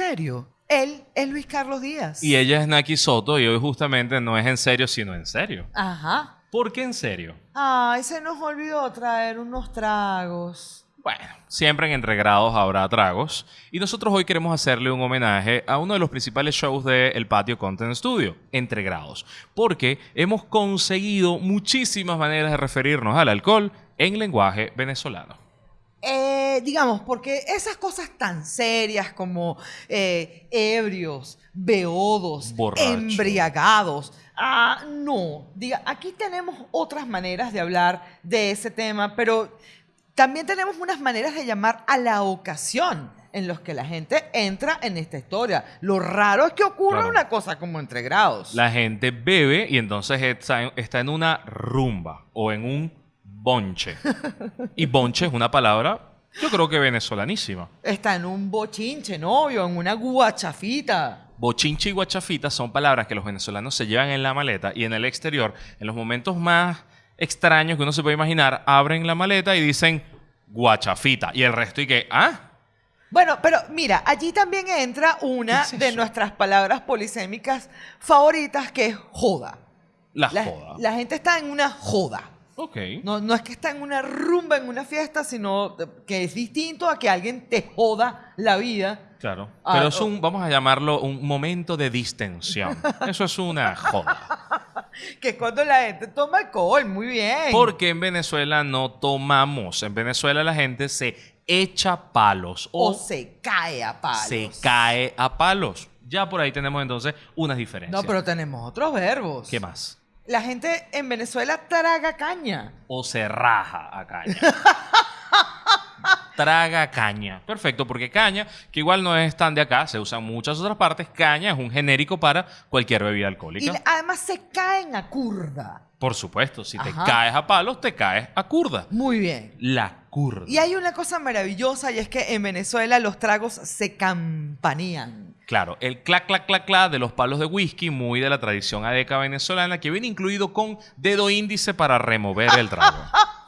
serio. Él es Luis Carlos Díaz. Y ella es Naki Soto y hoy justamente no es en serio, sino en serio. Ajá. ¿Por qué en serio? Ay, se nos olvidó traer unos tragos. Bueno, siempre en Entregrados habrá tragos y nosotros hoy queremos hacerle un homenaje a uno de los principales shows del El Patio Content Studio, Entregrados, porque hemos conseguido muchísimas maneras de referirnos al alcohol en lenguaje venezolano. Eh, digamos, porque esas cosas tan serias como eh, ebrios, beodos, Borracho. embriagados, ah, no. Diga, aquí tenemos otras maneras de hablar de ese tema, pero también tenemos unas maneras de llamar a la ocasión en los que la gente entra en esta historia. Lo raro es que ocurra Claro. una cosa como entre grados. La gente bebe y entonces está en, está en una rumba o en un bonche. Y bonche es una palabra, yo creo que venezolanísima. Está en un bochinche, novio, en una guachafita. Bochinche y guachafita son palabras que los venezolanos se llevan en la maleta y en el exterior, en los momentos más extraños que uno se puede imaginar, abren la maleta y dicen guachafita. Y el resto y que, ah, Bueno, pero mira, allí también entra una ¿Qué es de nuestras palabras polisémicas favoritas, que es joda. la, La, joda. la gente está en una joda. Ok. No, no es que está en una rumba, en una fiesta, sino que es distinto a que alguien te joda la vida. Claro. Ah, Pero es un, vamos a llamarlo un momento de distensión. Eso es una joda. Que es cuando la gente toma alcohol, muy bien. Porque en Venezuela no tomamos. En Venezuela la gente se echa palos o o, se cae a palos. se cae a palos. Ya por ahí tenemos entonces unas diferencias. No, pero tenemos otros verbos. ¿Qué más? La gente en Venezuela traga caña. O se raja a caña. Traga caña. Perfecto, porque caña, que igual no es tan de acá, se usa en muchas otras partes, caña es un genérico para cualquier bebida Y alcohólica. además se caen a curda. Por supuesto, si te caes a palos, te caes a curda. Muy bien. La curda. Y hay una cosa maravillosa y es que en Venezuela los tragos se campanean. Claro, el clac, clac, clac, clac de los palos de whisky, muy de la tradición adeca venezolana, que viene incluido con dedo índice para remover el trago.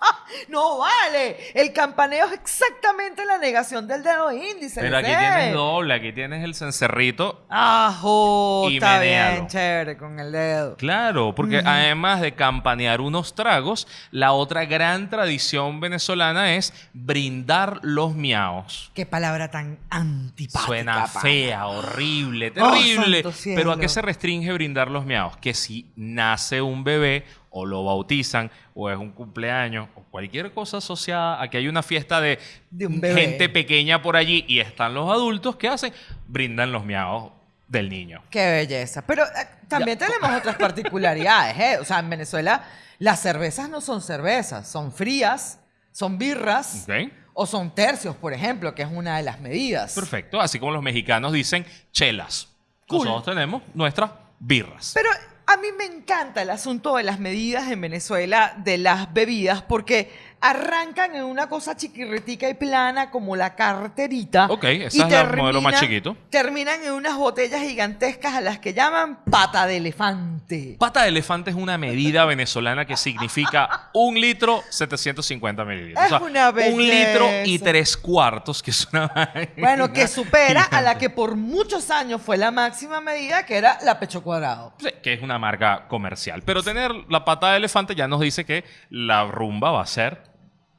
No vale. El campaneo es exactamente la negación del dedo índice. Pero aquí tienes doble, aquí tienes el cencerrito. Ajo, Y está bien, chévere con el dedo. Claro, porque además de campanear unos tragos, la otra gran tradición venezolana es brindar los miaos. Qué palabra tan antipática. Suena fea, horrible, Oh, terrible. Pero ¿a qué se restringe brindar los miaos? Que si nace un bebé o lo bautizan o es un cumpleaños o cualquier cosa asociada a que hay una fiesta de, De un bebé. gente pequeña por allí y están los adultos, ¿qué hacen? Brindan los miaos del niño. Qué belleza. Pero eh, también tenemos otras particularidades, ¿eh? O sea, en Venezuela las cervezas no son cervezas, son frías, son birras o son tercios, por ejemplo, que es una de las medidas. Perfecto. Así como los mexicanos dicen chelas. Cool. Nosotros tenemos nuestras birras. Pero a mí me encanta el asunto de las medidas en Venezuela de las bebidas porque arrancan en una cosa chiquirritica y plana como la carterita. Ok, esa y es la modelo más chiquito. Terminan en unas botellas gigantescas a las que llaman pata de elefante. Pata de elefante es una medida venezolana que significa un litro 750 mililitros. Es una Un litro y belleza. tres cuartos, que es una... Bueno, que supera a la que por muchos años fue la máxima medida, que era la pecho cuadrado. Sí, que es una marca comercial. Pero tener la pata de elefante ya nos dice que la rumba va a ser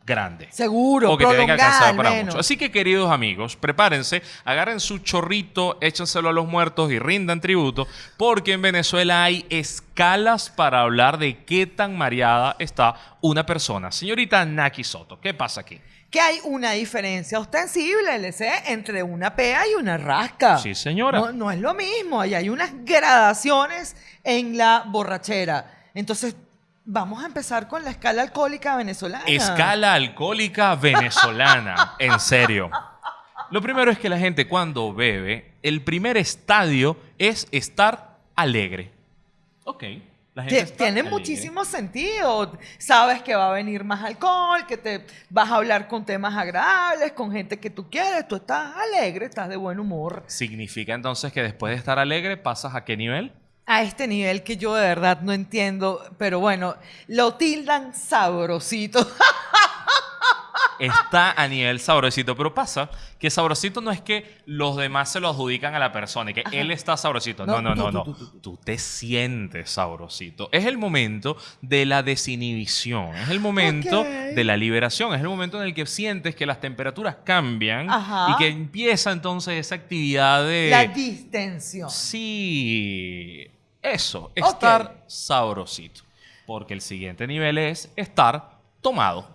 grande. Seguro, o que al para menos. mucho. Así que, queridos amigos, prepárense, agarren su chorrito, échenselo a los muertos y rindan tributo, porque en Venezuela hay escalas para hablar de qué tan mareada está una persona. Señorita Naki Soto, ¿qué pasa aquí? Que hay una diferencia ostensible, LC, entre una pea y una rasca. Sí, señora. No, no es lo mismo, ahí hay unas gradaciones en la borrachera. Entonces, vamos a empezar con la escala alcohólica venezolana. Escala alcohólica venezolana. en serio. Lo primero es que la gente cuando bebe, el primer estadio es estar alegre. Ok. La gente Tiene alegre. muchísimo sentido. Sabes que va a venir más alcohol, que te vas a hablar con temas agradables, con gente que tú quieres. Tú estás alegre, estás de buen humor. ¿Significa entonces que después de estar alegre pasas a qué nivel? A este nivel que yo de verdad no entiendo, pero bueno, lo tildan sabrosito. está a nivel sabrosito. Pero pasa que sabrosito no es que los demás se lo adjudican a la persona y que él está sabrosito. No, No, no, no, tú, no. tú, tú, tú, Tú te sientes sabrosito. Es el momento de la desinhibición. Es el momento de la liberación. Es el momento en el que sientes que las temperaturas cambian Ajá. y que empieza entonces esa actividad de... La distensión. Sí, eso, estar sabrosito. Porque el siguiente nivel es estar tomado.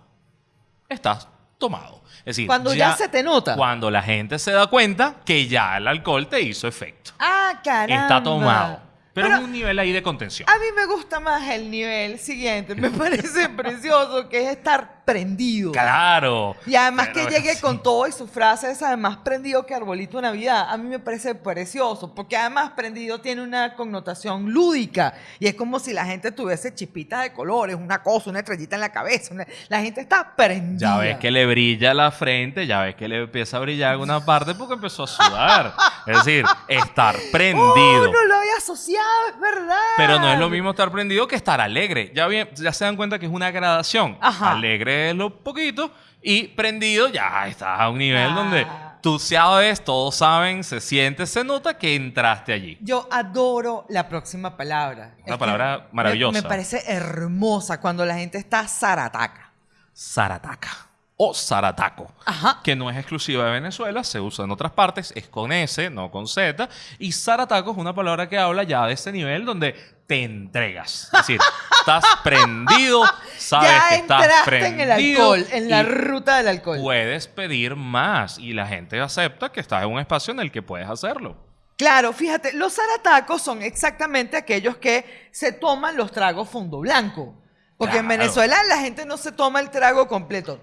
Estás tomado. Es decir, Cuando ya se te nota. Cuando la gente se da cuenta que ya el alcohol te hizo efecto. Ah, caramba. Está tomado. Pero, Pero es un nivel ahí de contención. a mí me gusta más el nivel siguiente. Me parece precioso que es estar prendido. Claro. Y además que llegue sí. con todo y su frase es además prendido que arbolito de Navidad. A mí me parece precioso, porque además prendido tiene una connotación lúdica. Y es como si la gente tuviese chispitas de colores, una cosa, una estrellita en la cabeza. una- La gente está prendida. Ya ves que le brilla la frente, ya ves que le empieza a brillar alguna parte porque empezó a sudar. es decir, estar prendido. Oh, no lo había asociado, es verdad. Pero no es lo mismo estar prendido que estar alegre. Ya, bien, ya se dan cuenta que es una gradación. Ajá. Alegre es lo poquito y prendido ya estás a un nivel Ah. donde tú sabes, todos saben, se siente, se nota que entraste allí. Yo adoro la próxima palabra. Una Es palabra me- maravillosa. Me, parece hermosa cuando la gente está zarataca. Zarataca o zarataco. Ajá. que no es exclusiva de Venezuela, se usa en otras partes, es con S, no con Z. Y zarataco es una palabra que habla ya de ese nivel donde te entregas. Es decir, estás prendido, sabes ya que estás prendido. en el alcohol, en la ruta del alcohol. Puedes pedir más y la gente acepta que estás en un espacio en el que puedes hacerlo. Claro, fíjate, los zaratacos son exactamente aquellos que se toman los tragos fondo blanco. Porque en. Venezuela la gente no se toma el trago completo.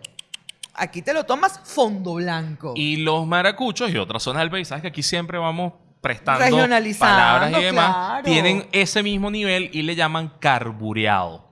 Aquí te lo tomas fondo blanco. Y los maracuchos y otras zonas del país, sabes que aquí siempre vamos prestando Regionalizando, palabras y demás, claro. tienen ese mismo nivel y le llaman carbureado.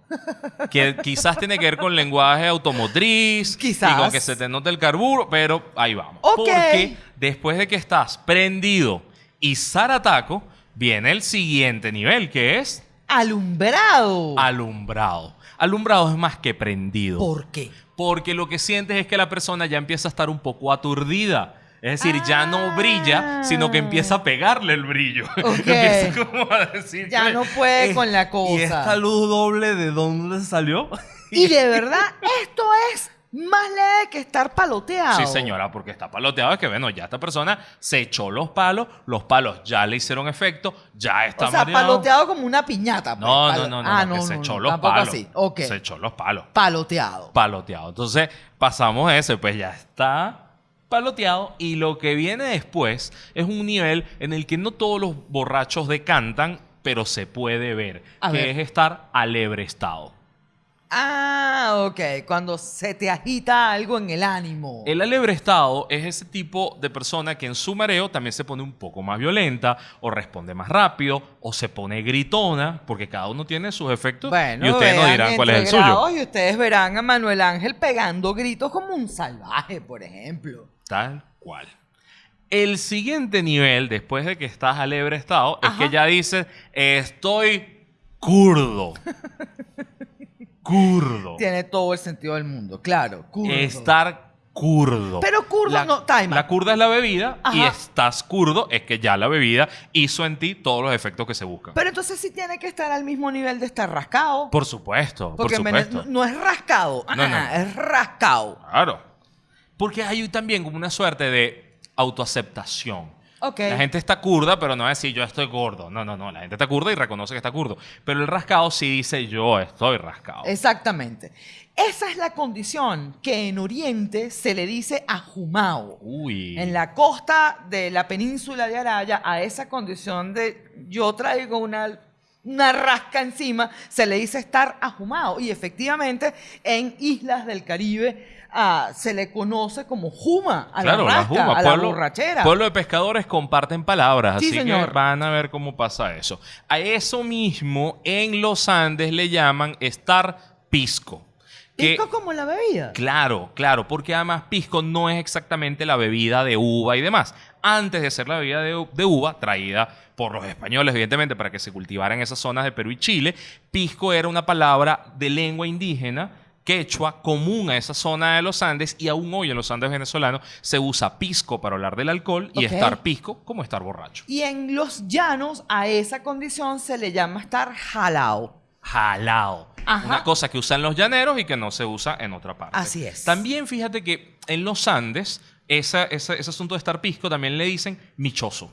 que quizás tiene que ver con lenguaje automotriz Quizás. y con que se te note el carburo, pero ahí vamos. Porque después de que estás prendido y zarataco, viene el siguiente nivel, que es Alumbrado. alumbrado. Alumbrado es más que prendido. ¿Por qué? Porque lo que sientes es que la persona ya empieza a estar un poco aturdida. Es decir, ya no brilla, sino que empieza a pegarle el brillo. Ok. empieza como a decir Ya que- no puede eh, con la cosa. ¿Y esta luz doble de dónde salió? Y de verdad, esto es más leve que estar paloteado. Sí, señora, porque está paloteado. Es que, bueno, ya esta persona se echó los palos, los palos ya le hicieron efecto, ya está O sea, mareado. paloteado como una piñata. pues, No, no, no, no, Ah, no, que no, se no, echó no, los palos. así. Ok. Se echó los palos. Paloteado. paloteado. Entonces, pasamos ese, pues ya está paloteado. Y lo que viene después es un nivel en el que no todos los borrachos decantan, pero se puede ver, A que ver. es estar alebrestado. Ah, ok. Cuando se te agita algo en el ánimo. El alebrestado es ese tipo de persona que en su mareo también se pone un poco más violenta, o responde más rápido, o se pone gritona, porque cada uno tiene sus efectos. Bueno, y ustedes vean dirán cuál es el suyo. Y ustedes verán a Manuel Ángel pegando gritos como un salvaje, por ejemplo. Tal cual. El siguiente nivel, después de que estás alebrestado, es Ajá. que ya dices, estoy curdo. curdo. Tiene todo el sentido del mundo, claro. Estar curdo. Pero curdo la, no, time La out. curda es la bebida y estás curdo es que ya la bebida hizo en ti todos los efectos que se buscan. Pero entonces sí tiene que estar al mismo nivel de estar rascado. por supuesto, porque por supuesto. no, es rascado, No, no, ah, no. es rascado. Claro. Porque hay también como una suerte de autoaceptación. La gente está curda, pero no va a decir yo estoy gordo. No, no, no. La gente está curda y reconoce que está curdo. Pero el rascado sí dice yo estoy rascado. Exactamente. Esa es la condición que en Oriente se le dice ajumao. Uy. En la costa de la península de Araya, a esa condición de yo traigo una, una rasca encima, se le dice estar ajumado. Y efectivamente, en islas del Caribe ah, se le conoce como juma a claro, la la rasca, juma. a la borrachera. pueblo de pescadores comparten palabras, Sí, así señor. que van a ver cómo pasa eso. A eso mismo en los Andes le llaman estar pisco. que- Pisco como la bebida. Claro, claro, porque además pisco no es exactamente la bebida de uva y demás. Antes de ser la bebida de, de uva, traída por los españoles, evidentemente, para que se cultivara en esas zonas de Perú y Chile, pisco era una palabra de lengua indígena quechua común a esa zona de los Andes y aún hoy en los Andes venezolanos se usa pisco para hablar del alcohol y estar pisco como estar borracho. Y en los llanos a esa condición se le llama estar jalao. Jalao. Ajá. Una cosa que usan los llaneros y que no se usa en otra parte. Así es. También fíjate que en los Andes, esa- esa- ese asunto de estar pisco también le dicen michoso.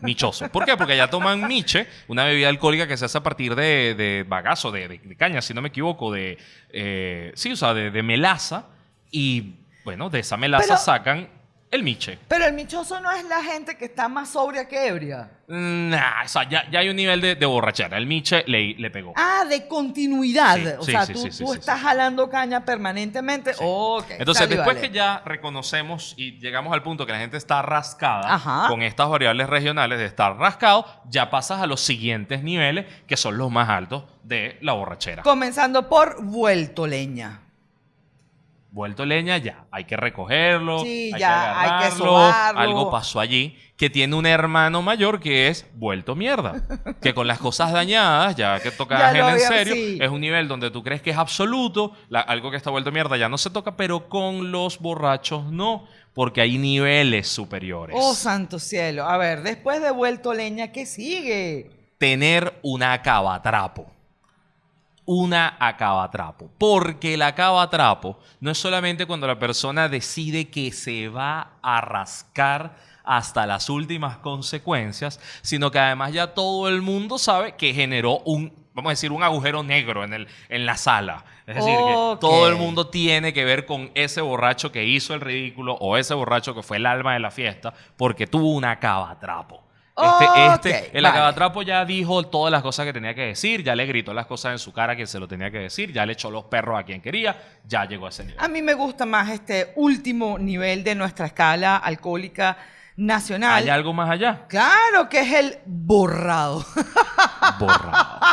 Michoso. ¿Por qué? Porque allá toman miche, una bebida alcohólica que se hace a partir de, de bagazo, de, de- de caña, si no me equivoco, de. eh, sí, o sea, de, de melaza. Y bueno, de esa melaza Pero- sacan el miche. Pero el michoso no es la gente que está más sobria que ebria. Nah, o sea, ya, ya hay un nivel de, de borrachera. El miche le, le pegó. Ah, de continuidad. Sí, o sí, sea, sí, tú, tú estás jalando caña permanentemente. Entonces, después vale. que ya reconocemos y llegamos al punto que la gente está rascada Ajá. con estas variables regionales de estar rascado, ya pasas a los siguientes niveles, que son los más altos de la borrachera. Comenzando por vuelto leña. Vuelto leña, ya. Hay que recogerlo. Sí, hay ya, hay que sobarlo. Algo pasó allí que tiene un hermano mayor que es vuelto mierda. que con las cosas dañadas, ya que toca lo en serio, sí. es un nivel donde tú crees que es absoluto, la- algo que está vuelto mierda ya no se toca, pero con los borrachos no, porque hay niveles superiores. Oh, santo cielo. A ver, después de vuelto leña, ¿qué sigue? tener una acabatrapo. Una acabatrapo. Porque el acabatrapo no es solamente cuando la persona decide que se va a rascar hasta las últimas consecuencias, sino que además ya todo el mundo sabe que generó un, vamos a decir, un agujero negro en, el, en la sala. Es decir, que todo el mundo tiene que ver con ese borracho que hizo el ridículo o ese borracho que fue el alma de la fiesta porque tuvo un acabatrapo. Este, este, el vale. acabatrapo ya dijo todas las cosas que tenía que decir, ya le gritó las cosas en su cara a quien se lo tenía que decir, ya le echó los perros a quien quería, ya llegó a ese nivel. A mí me gusta más este último nivel de nuestra escala alcohólica nacional. ¿Hay algo más allá? Claro que es el borrado. Borrado.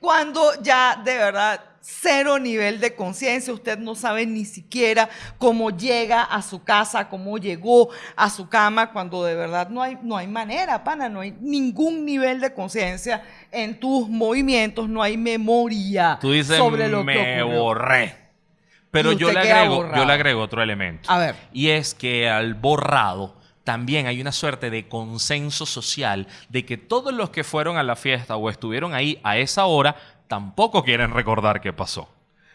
Cuando ya de verdad cero nivel de conciencia, usted no sabe ni siquiera cómo llega a su casa, cómo llegó a su cama, cuando de verdad no hay, no hay manera, pana, no hay ningún nivel de conciencia en tus movimientos, no hay memoria Tú dices, sobre lo me que ocurrió. borré. Pero yo le, agrego, yo le agrego otro elemento. A ver. Y es que al borrado también hay una suerte de consenso social de que todos los que fueron a la fiesta o estuvieron ahí a esa hora tampoco quieren recordar qué pasó.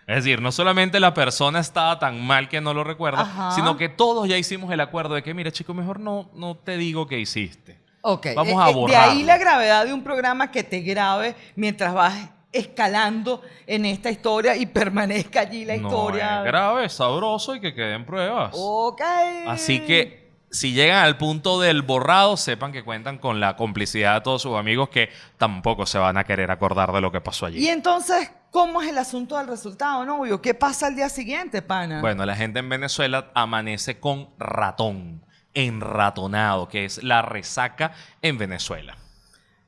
Es decir, no solamente la persona estaba tan mal que no lo recuerda, Ajá. sino que todos ya hicimos el acuerdo de que, mira, chico, mejor no, no te digo qué hiciste. Ok, Vamos eh, a eh, De ahí la gravedad de un programa que te grabe mientras vas escalando en esta historia y permanezca allí la no historia. es grave, sabroso y que queden pruebas. Ok. Así que si llegan al punto del borrado, sepan que cuentan con la complicidad de todos sus amigos que tampoco se van a querer acordar de lo que pasó allí. Y entonces, ¿cómo es el asunto del resultado, novio? ¿Qué pasa al día siguiente, pana? Bueno, la gente en Venezuela amanece con ratón, enratonado, que es la resaca en Venezuela.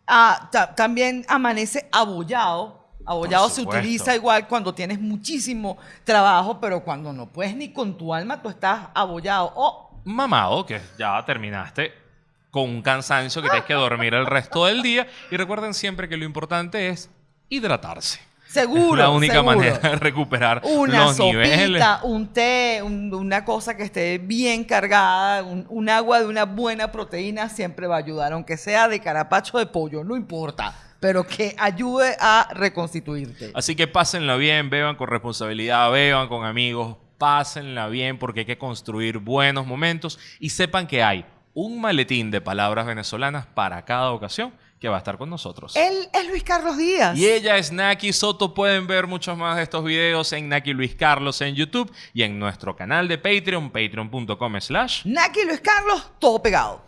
Ah, ta- también amanece abollado. Abollado se utiliza igual cuando tienes muchísimo trabajo, pero cuando no puedes ni con tu alma, tú estás abollado. Mamado, que ya terminaste con un cansancio que tienes que dormir el resto del día. Y recuerden siempre que lo importante es hidratarse. seguro. es la única seguro. manera de recuperar Una los niveles. sopita, un té, un- una cosa que esté bien cargada, un, un agua de una buena proteína siempre va a ayudar, aunque sea de carapacho de pollo, no importa, pero que ayude a reconstituirte. Así que pásenla bien, beban con responsabilidad, beban con amigos, pásenla bien porque hay que construir buenos momentos y sepan que hay un maletín de palabras venezolanas para cada ocasión que va a estar con nosotros. Él es Luis Carlos Díaz. Y ella es Naki Soto. Pueden ver muchos más de estos videos en Naki Luis Carlos en YouTube y en nuestro canal de Patreon, patreon.com slash. Naki Luis Carlos, todo pegado.